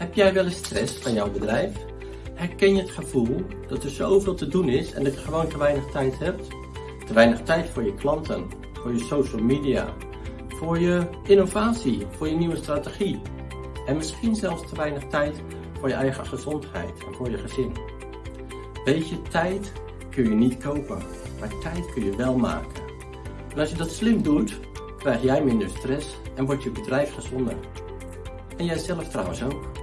Heb jij wel eens stress van jouw bedrijf? Herken je het gevoel dat er zoveel te doen is en dat je gewoon te weinig tijd hebt? Te weinig tijd voor je klanten, voor je social media, voor je innovatie, voor je nieuwe strategie. En misschien zelfs te weinig tijd voor je eigen gezondheid en voor je gezin. Weet je, tijd kun je niet kopen, maar tijd kun je wel maken. En als je dat slim doet, krijg jij minder stress en wordt je bedrijf gezonder. En jij zelf trouwens ook.